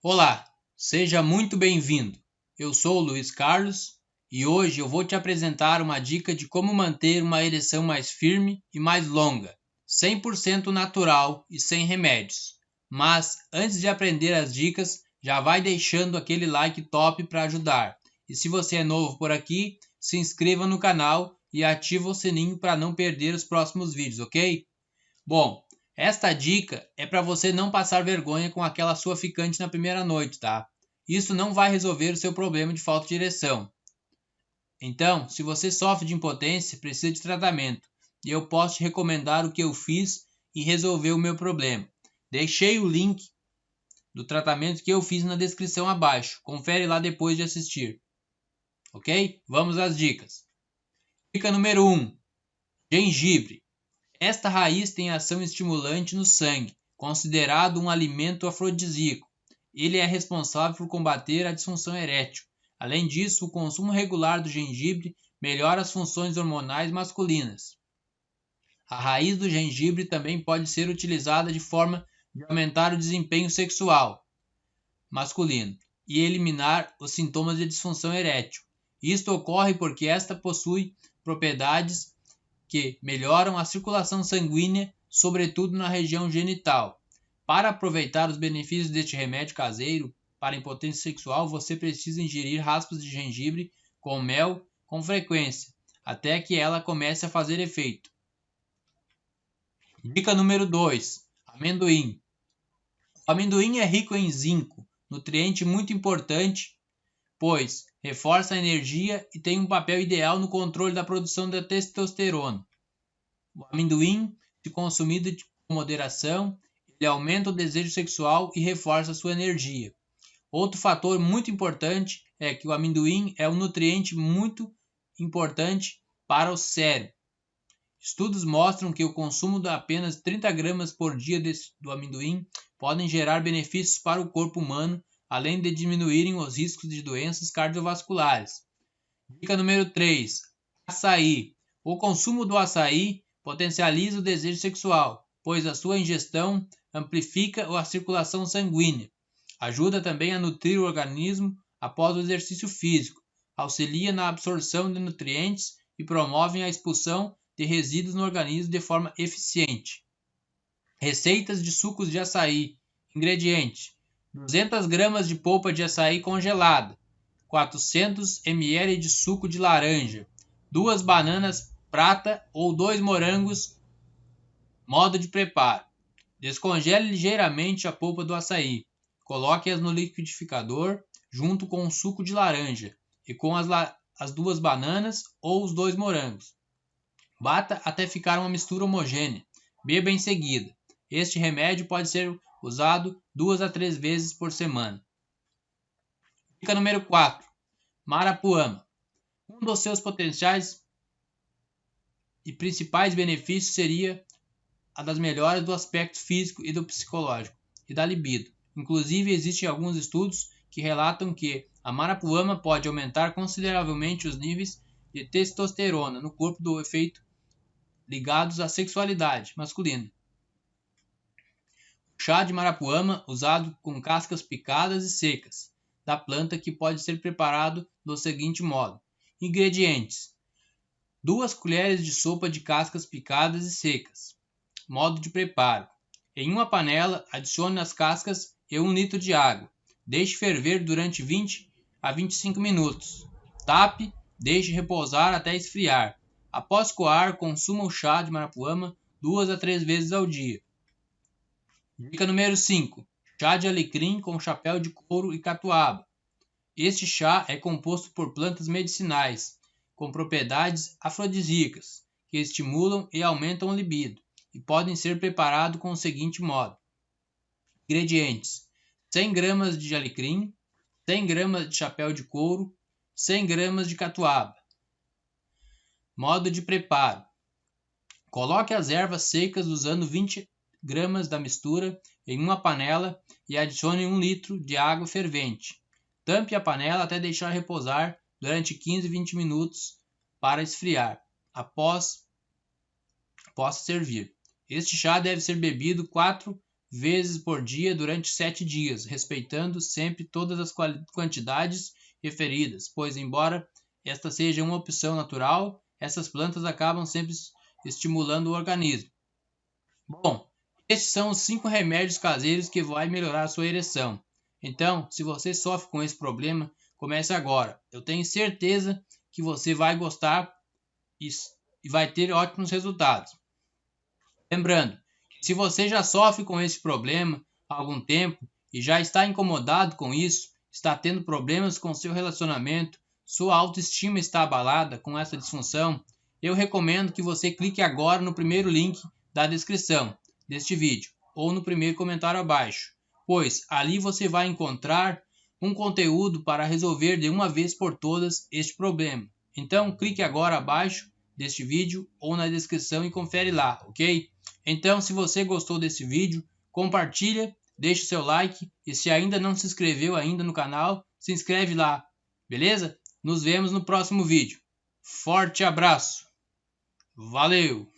Olá, seja muito bem-vindo. Eu sou Luiz Carlos e hoje eu vou te apresentar uma dica de como manter uma ereção mais firme e mais longa, 100% natural e sem remédios. Mas antes de aprender as dicas, já vai deixando aquele like top para ajudar. E se você é novo por aqui, se inscreva no canal e ativa o sininho para não perder os próximos vídeos, ok? Bom, esta dica é para você não passar vergonha com aquela sua ficante na primeira noite, tá? Isso não vai resolver o seu problema de falta de ereção. Então, se você sofre de impotência, precisa de tratamento. E eu posso te recomendar o que eu fiz e resolver o meu problema. Deixei o link do tratamento que eu fiz na descrição abaixo. Confere lá depois de assistir. Ok? Vamos às dicas. Dica número 1: Gengibre. Esta raiz tem ação estimulante no sangue, considerado um alimento afrodisíaco. Ele é responsável por combater a disfunção erétil. Além disso, o consumo regular do gengibre melhora as funções hormonais masculinas. A raiz do gengibre também pode ser utilizada de forma de aumentar o desempenho sexual masculino e eliminar os sintomas de disfunção erétil. Isto ocorre porque esta possui propriedades que melhoram a circulação sanguínea, sobretudo na região genital. Para aproveitar os benefícios deste remédio caseiro para impotência sexual, você precisa ingerir raspas de gengibre com mel com frequência, até que ela comece a fazer efeito. Dica número 2: Amendoim. O amendoim é rico em zinco, nutriente muito importante, pois reforça a energia e tem um papel ideal no controle da produção da testosterona. O amendoim, se consumido com moderação, ele aumenta o desejo sexual e reforça sua energia. Outro fator muito importante é que o amendoim é um nutriente muito importante para o cérebro. Estudos mostram que o consumo de apenas 30 gramas por dia do amendoim podem gerar benefícios para o corpo humano além de diminuírem os riscos de doenças cardiovasculares. Dica número 3: Açaí. O consumo do açaí potencializa o desejo sexual, pois a sua ingestão amplifica a circulação sanguínea. Ajuda também a nutrir o organismo após o exercício físico, auxilia na absorção de nutrientes e promove a expulsão de resíduos no organismo de forma eficiente. Receitas de sucos de açaí. Ingredientes: 200 gramas de polpa de açaí congelada, 400 ml de suco de laranja, duas bananas prata ou dois morangos. Modo de preparo: descongele ligeiramente a polpa do açaí, coloque-as no liquidificador junto com o suco de laranja e com as, as duas bananas ou os dois morangos. Bata até ficar uma mistura homogênea. Beba em seguida. Este remédio pode ser usado duas a três vezes por semana. Dica número 4. Marapuama. Um dos seus potenciais e principais benefícios seria a das melhoras do aspecto físico e do psicológico e da libido. Inclusive, existem alguns estudos que relatam que a marapuama pode aumentar consideravelmente os níveis de testosterona no corpo do efeito ligados à sexualidade masculina. Chá de marapuama usado com cascas picadas e secas da planta que pode ser preparado do seguinte modo: Ingredientes: 2 colheres de sopa de cascas picadas e secas. Modo de preparo: Em uma panela, adicione as cascas e 1 litro de água. Deixe ferver durante 20 a 25 minutos. Tape, deixe repousar até esfriar. Após coar, consuma o chá de marapuama duas a três vezes ao dia. Dica número 5. Chá de alecrim com chapéu de couro e catuaba. Este chá é composto por plantas medicinais com propriedades afrodisíacas que estimulam e aumentam o libido e podem ser preparados com o seguinte modo: Ingredientes: 100 gramas de alecrim, 100 gramas de chapéu de couro, 100 gramas de catuaba. Modo de preparo: Coloque as ervas secas usando 20 gramas da mistura em uma panela e adicione 1 litro de água fervente. Tampe a panela até deixar repousar durante 15 20 minutos para esfriar. Após, possa servir. Este chá deve ser bebido 4 vezes por dia durante sete dias, respeitando sempre todas as quantidades referidas, pois, embora esta seja uma opção natural, essas plantas acabam sempre estimulando o organismo. Bom, esses são os cinco remédios caseiros que vai melhorar a sua ereção. Então, se você sofre com esse problema, comece agora. Eu tenho certeza que você vai gostar e vai ter ótimos resultados. Lembrando, se você já sofre com esse problema há algum tempo e já está incomodado com isso, está tendo problemas com seu relacionamento, sua autoestima está abalada com essa disfunção, eu recomendo que você clique agora no primeiro link da descrição deste vídeo ou no primeiro comentário abaixo, pois ali você vai encontrar um conteúdo para resolver de uma vez por todas este problema. Então clique agora abaixo deste vídeo ou na descrição e confere lá, ok? Então se você gostou desse vídeo, compartilha, deixe seu like e se ainda não se inscreveu ainda no canal, se inscreve lá, beleza? Nos vemos no próximo vídeo. Forte abraço! Valeu!